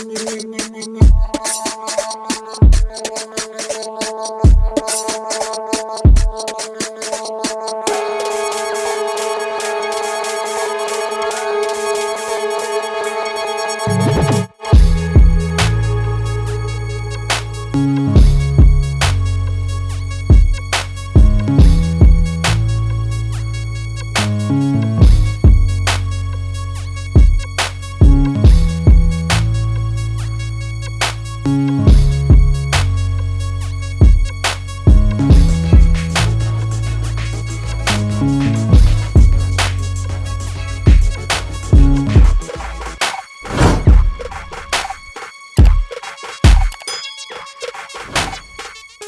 Nhanh nhanh nhanh nhanh nhanh